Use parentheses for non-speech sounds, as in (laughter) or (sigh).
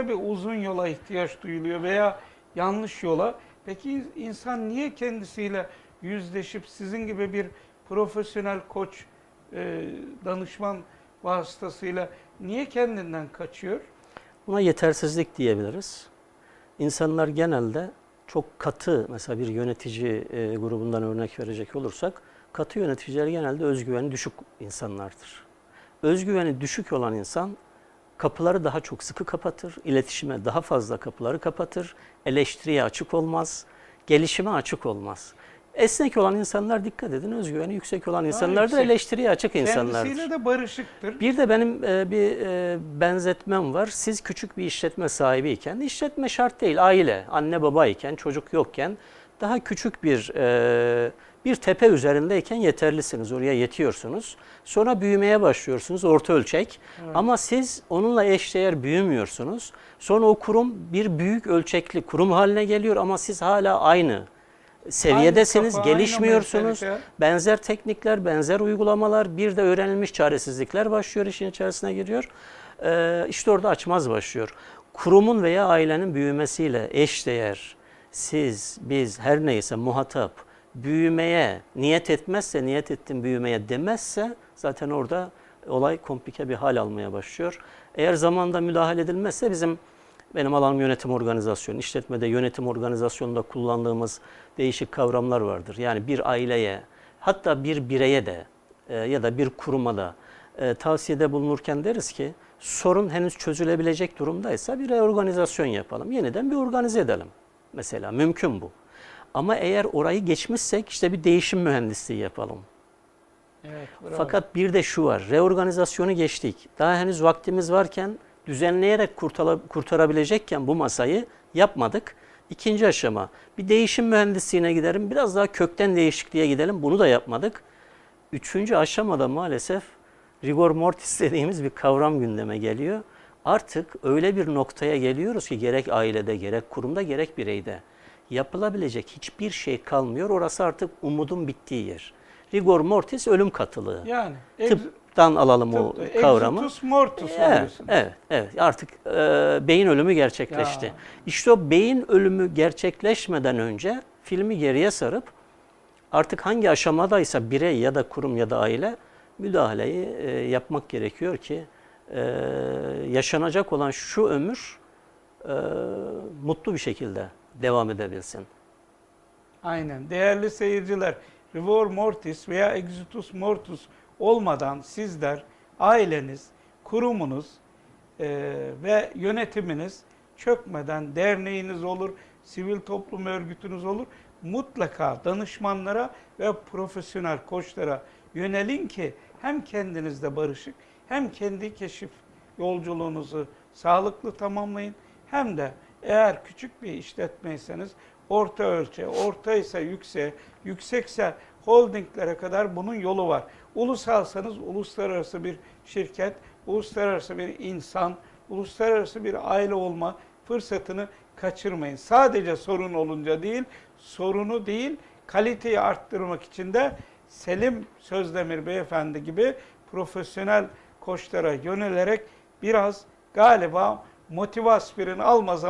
de bir uzun yola ihtiyaç duyuluyor veya yanlış yola. Peki insan niye kendisiyle yüzleşip sizin gibi bir profesyonel koç, e, danışman vasıtasıyla niye kendinden kaçıyor? Buna yetersizlik diyebiliriz. İnsanlar genelde çok katı, mesela bir yönetici e, grubundan örnek verecek olursak, katı yöneticiler genelde özgüveni düşük insanlardır. Özgüveni düşük olan insan kapıları daha çok sıkı kapatır, iletişime daha fazla kapıları kapatır, eleştiriye açık olmaz, gelişime açık olmaz. Esnek olan insanlar dikkat edin, özgüveni yüksek olan insanlardır, yüksek. eleştiriye açık insanlardır. Kendisiyle de barışıktır. Bir de benim e, bir e, benzetmem var. Siz küçük bir işletme sahibiyken, işletme şart değil, aile, anne babayken, çocuk yokken daha küçük bir e, bir tepe üzerindeyken yeterlisiniz, oraya yetiyorsunuz. Sonra büyümeye başlıyorsunuz, orta ölçek. Ama siz onunla eşdeğer büyümüyorsunuz. Sonra o kurum bir büyük ölçekli kurum haline geliyor ama siz hala aynı seviyedesiniz, kafa, aynı gelişmiyorsunuz. mentalite. Benzer teknikler, benzer uygulamalar, bir de öğrenilmiş çaresizlikler başlıyor, işin içerisine giriyor. Ee, işte orada açmaz başlıyor. Kurumun veya ailenin büyümesiyle eşdeğer, siz, biz, her neyse muhatap, büyümeye niyet etmezse, niyet ettim büyümeye demezse zaten orada olay komplike bir hal almaya başlıyor. Eğer zamanda müdahale edilmezse bizim benim alanım yönetim organizasyonu. İşletmede yönetim organizasyonunda kullandığımız değişik kavramlar vardır. Yani bir aileye hatta bir bireye de e, ya da bir kuruma da e, tavsiyede bulunurken deriz ki sorun henüz çözülebilecek durumdaysa bir reorganizasyon yapalım. Yeniden bir organize edelim. Mesela mümkün bu. Ama eğer orayı geçmişsek işte bir değişim mühendisliği yapalım. Evet, bravo. Fakat bir de şu var. Reorganizasyonu geçtik. Daha henüz vaktimiz varken düzenleyerek kurtarabilecekken bu masayı yapmadık. İkinci aşama bir değişim mühendisliğine gidelim. Biraz daha kökten değişikliğe gidelim. Bunu da yapmadık. Üçüncü aşamada maalesef rigor mortis (laughs) dediğimiz bir kavram gündeme geliyor. Artık öyle bir noktaya geliyoruz ki gerek ailede, gerek kurumda, gerek bireyde yapılabilecek hiçbir şey kalmıyor. Orası artık umudun bittiği yer. Rigor mortis ölüm katılığı. yani Tıptan alalım o tıp- kavramı. exitus mortus Evet, oluyorsun. evet, evet. Artık e, beyin ölümü gerçekleşti. Ya. İşte o beyin ölümü gerçekleşmeden önce filmi geriye sarıp artık hangi aşamadaysa birey ya da kurum ya da aile müdahaleyi e, yapmak gerekiyor ki e, yaşanacak olan şu ömür e, mutlu bir şekilde devam edebilsin. Aynen. Değerli seyirciler, Rivor Mortis veya Exitus Mortus olmadan sizler, aileniz, kurumunuz e, ve yönetiminiz çökmeden derneğiniz olur, sivil toplum örgütünüz olur. Mutlaka danışmanlara ve profesyonel koçlara yönelin ki hem kendinizde barışık hem kendi keşif yolculuğunuzu sağlıklı tamamlayın hem de eğer küçük bir işletmeyseniz orta ölçe, orta ise yükseğe, yüksekse holdinglere kadar bunun yolu var. Ulusalsanız uluslararası bir şirket, uluslararası bir insan, uluslararası bir aile olma fırsatını kaçırmayın. Sadece sorun olunca değil, sorunu değil, kaliteyi arttırmak için de Selim Sözdemir Beyefendi gibi profesyonel koçlara yönelerek biraz galiba motive aspirin alma zamanı